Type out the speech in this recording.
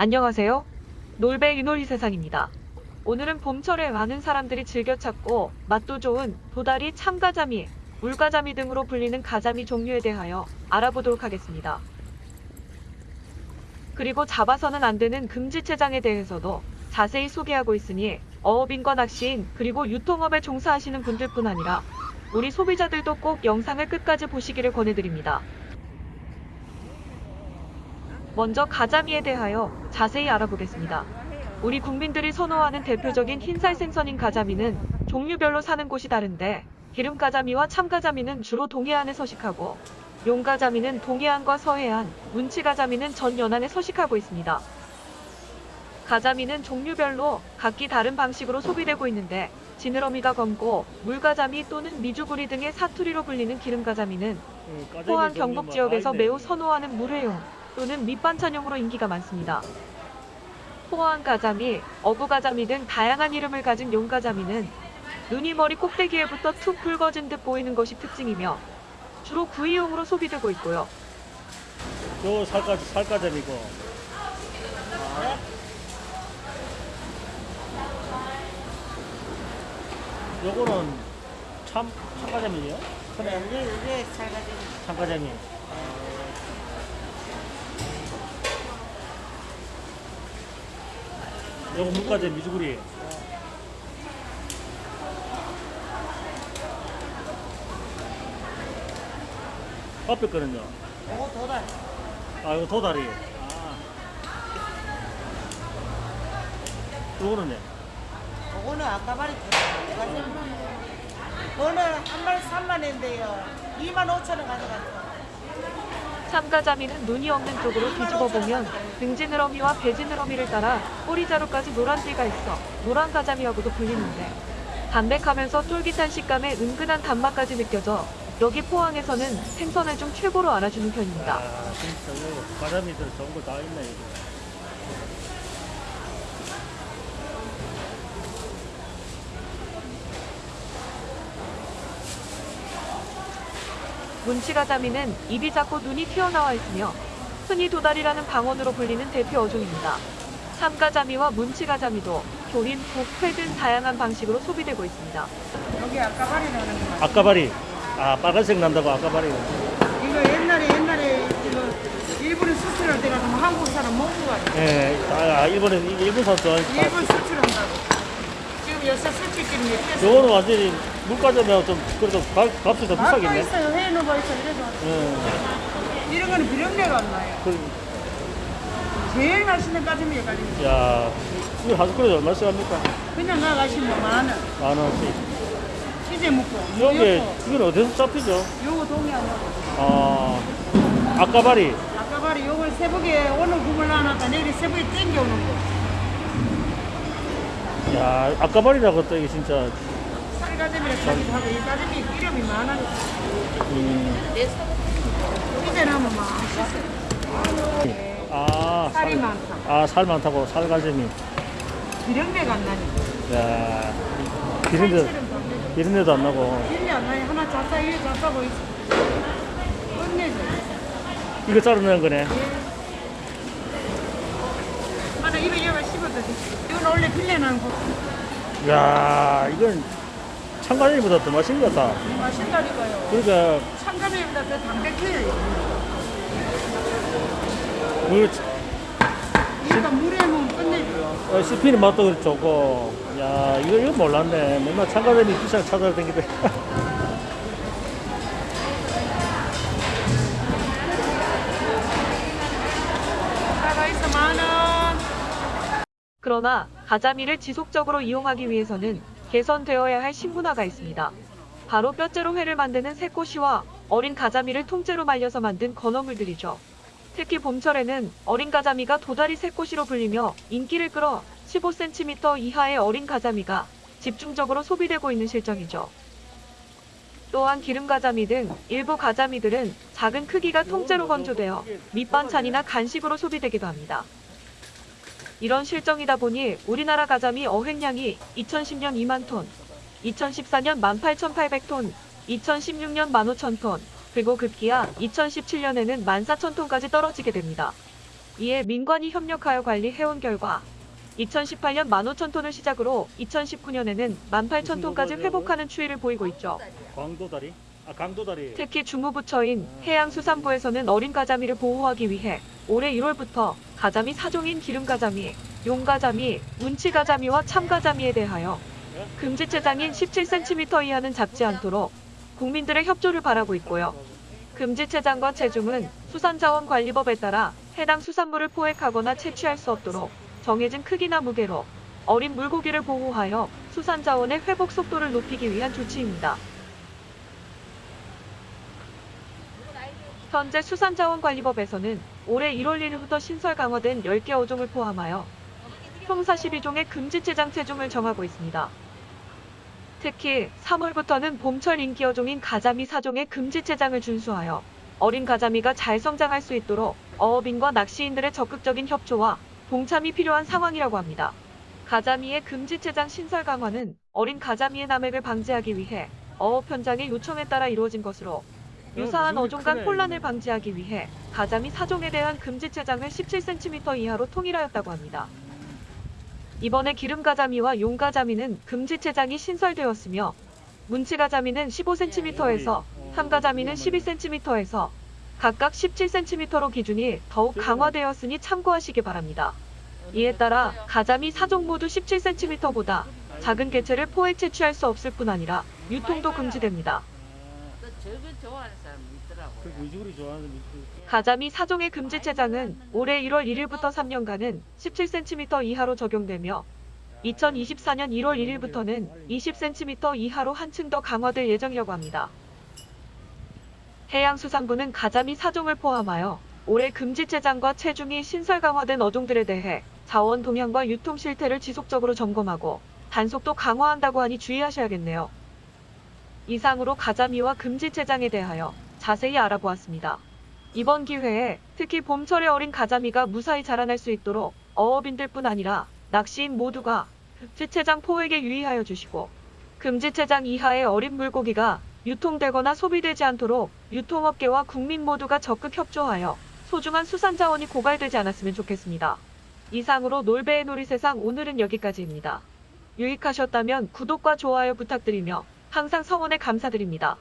안녕하세요. 놀배 유놀이 세상입니다. 오늘은 봄철에 많은 사람들이 즐겨 찾고 맛도 좋은 도다리, 참가자미, 물가자미 등으로 불리는 가자미 종류에 대하여 알아보도록 하겠습니다. 그리고 잡아서는 안 되는 금지체장에 대해서도 자세히 소개하고 있으니 어업인과 낚시인 그리고 유통업에 종사하시는 분들뿐 아니라 우리 소비자들도 꼭 영상을 끝까지 보시기를 권해드립니다. 먼저 가자미에 대하여 자세히 알아보겠습니다. 우리 국민들이 선호하는 대표적인 흰살 생선인 가자미는 종류별로 사는 곳이 다른데 기름가자미와 참가자미는 주로 동해안에 서식하고 용가자미는 동해안과 서해안, 문치가자미는 전 연안에 서식하고 있습니다. 가자미는 종류별로 각기 다른 방식으로 소비되고 있는데 지느러미가 검고 물가자미 또는 미주구리 등의 사투리로 불리는 기름가자미는 포항 경북 지역에서 매우 선호하는 물회용 또는 밑반찬용으로 인기가 많습니다. 포항 가자미, 어부 가자미 등 다양한 이름을 가진 용가자미는 눈이 머리 꼭대기에부터 툭 붉어진 듯 보이는 것이 특징이며 주로 구이용으로 소비되고 있고요. 요 살까 살까점이고. 요거는 참 참가점이에요? 그래, 이게, 이게 살가지. 참가점이. 요거 물가점 미주구리. 앞에 거는요? 요거 도달. 아 이거 도다리. 아. 요거는요? 요거는 아까 말했죠. 오늘 한 마리 3만 원인데요. 2만 5천 원 가져갔어. 참가자미는 눈이 없는 쪽으로 뒤집어 보면 등지느러미와 배지느러미를 따라 꼬리자루까지 노란 띠가 있어 노란 가자미하고도 불리는데 담백하면서 쫄깃한 식감에 은근한 단맛까지 느껴져 여기 포항에서는 생선회 중 최고로 알아주는 편입니다. 아 가자미들 좋은 거 다 있네 이거. 문치가자미는 입이 작고 눈이 튀어나와 있으며 흔히 도다리라는 방언으로 불리는 대표 어종입니다. 참가자미와 문치가자미도 조림, 국, 회 등 다양한 방식으로 소비되고 있습니다. 여기 아까 말이 나오는 거. 아까바리. 아 빨간색 난다고 아까바리. 이거 옛날에 옛날에 이거 일본에 수출할 때가 면 한국 사람 먹고 가요. 예, 아, 일본에 일본 사람 일본 수출한다고. 지금 요새 수출끼리 몇 개. 요거는 완전히 물가점이랑 좀 그래도 값, 값이 더 비싸겠네. 있어요. 해놓은 거 있어. 이래도. 예. 이런 거는 비린내가 안 나요. 그, 제일 맛있는 가슴이 가지. 야, 이거 한 그릇 얼마씩 합니까? 그냥 나가시면 만 원. 만 원씩. 치즈 먹고. 이게 요거, 이건 어디서 잡히죠? 요거 거. 아, 아까바리. 아까 말이 요걸 새벽에 오늘 구물 나놨다 내일 새벽에 땡겨오는 거. 야, 아까바리라고 또 이게 진짜. 쌀가슴이라 하기도 하고 이 가슴이 기름이 많아요. 음, 이제 나면 맛있어. 아, 쌀이 살, 많다. 아, 살 많다고 살가재미. 비린내가 안 나니. 야, 비린내. 비린내도 안 나고. 비린내 안 나니. 하나 잡사 이래 잡사고 있어. 끝내줘. 이거 자르는 거네. 하나 입에 여가 씹어도 돼. 이건 원래 빌려나는 거. 야, 이건 참가재미보다 더 맛있는 것 같다. 맛있다니까요. 그러니까, 참가면보다 더 담백해요. 물, 그러니까 물에 넣으면 끝내줘. 어, 씹히는 맛도 그렇 좋고. 야, 이거, 이거 몰랐네. 맨날 있어 만 원. 그러나 가자미를 지속적으로 이용하기 위해서는 개선되어야 할 신문화가 있습니다. 바로 뼈째로 회를 만드는 새꼬시와 어린 가자미를 통째로 말려서 만든 건어물들이죠. 특히 봄철에는 어린 가자미가 도다리 새꼬시로 불리며 인기를 끌어 15cm 이하의 어린 가자미가 집중적으로 소비되고 있는 실정이죠. 또한 기름 가자미 등 일부 가자미들은 작은 크기가 통째로 건조되어 밑반찬이나 간식으로 소비되기도 합니다. 이런 실정이다 보니 우리나라 가자미 어획량이 2010년 2만 톤, 2014년 18,800톤, 2016년 15,000톤, 그리고 급기야 2017년에는 14,000톤까지 떨어지게 됩니다. 이에 민관이 협력하여 관리해온 결과 2018년 15,000톤을 시작으로 2019년에는 18,000톤까지 회복하는 추이를 보이고 있죠. 광도다리? 아 강도다리. 특히 주무부처인 해양수산부에서는 어린 가자미를 보호하기 위해 올해 1월부터 가자미 사종인 기름가자미, 용가자미, 문치가자미와 참가자미에 대하여 금지체장인 17cm 이하는 잡지 않도록 국민들의 협조를 바라고 있고요. 금지체장과 체중은 수산자원관리법에 따라 해당 수산물을 포획하거나 채취할 수 없도록 정해진 크기나 무게로 어린 물고기를 보호하여 수산자원의 회복 속도를 높이기 위한 조치입니다. 현재 수산자원관리법에서는 올해 1월 1일부터 신설 강화된 10개 어종을 포함하여 총 42종의 금지 체장 체중을 정하고 있습니다. 특히 3월부터는 봄철 인기 어종인 가자미 사종의 금지 체장을 준수하여 어린 가자미가 잘 성장할 수 있도록 어업인과 낚시인들의 적극적인 협조와 동참이 필요한 상황이라고 합니다. 가자미의 금지 체장 신설 강화는 어린 가자미의 남획을 방지하기 위해 어업 현장의 요청에 따라 이루어진 것으로 유사한 무슨 어종 간 크네, 혼란을. 방지하기 위해 가자미 사종에 대한 금지 체장을 17cm 이하로 통일하였다고 합니다. 이번에 기름가자미와 용가자미는 금지 체장이 신설되었으며 문치가자미는 15cm에서 삼가자미는 12cm에서 각각 17cm로 기준이 더욱 강화되었으니 참고하시기 바랍니다. 이에 따라 가자미 사종 모두 17cm보다 작은 개체를 포획 채취할 수 없을 뿐 아니라 유통도 금지됩니다. 또 저거 좋아하는 사람 있더라고. 그 위주로 좋아하는 그 가자미 사종의 금지체장은 올해 1월 1일부터 3년간은 17cm 이하로 적용되며 2024년 1월 1일부터는 20cm 이하로 한층 더 강화될 예정이라고 합니다. 해양수산부는 가자미 사종을 포함하여 올해 금지체장과 체중이 신설 강화된 어종들에 대해 자원 동향과 유통 실태를 지속적으로 점검하고 단속도 강화한다고 하니 주의하셔야겠네요. 이상으로 가자미와 금지체장에 대하여 자세히 알아보았습니다. 이번 기회에 특히 봄철에 어린 가자미가 무사히 자라날 수 있도록 어업인들뿐 아니라 낚시인 모두가 금지체장 포획에 유의하여 주시고 금지체장 이하의 어린 물고기가 유통되거나 소비되지 않도록 유통업계와 국민 모두가 적극 협조하여 소중한 수산자원이 고갈되지 않았으면 좋겠습니다. 이상으로 놀배의 놀이세상 오늘은 여기까지입니다. 유익하셨다면 구독과 좋아요 부탁드리며 항상 성원에 감사드립니다.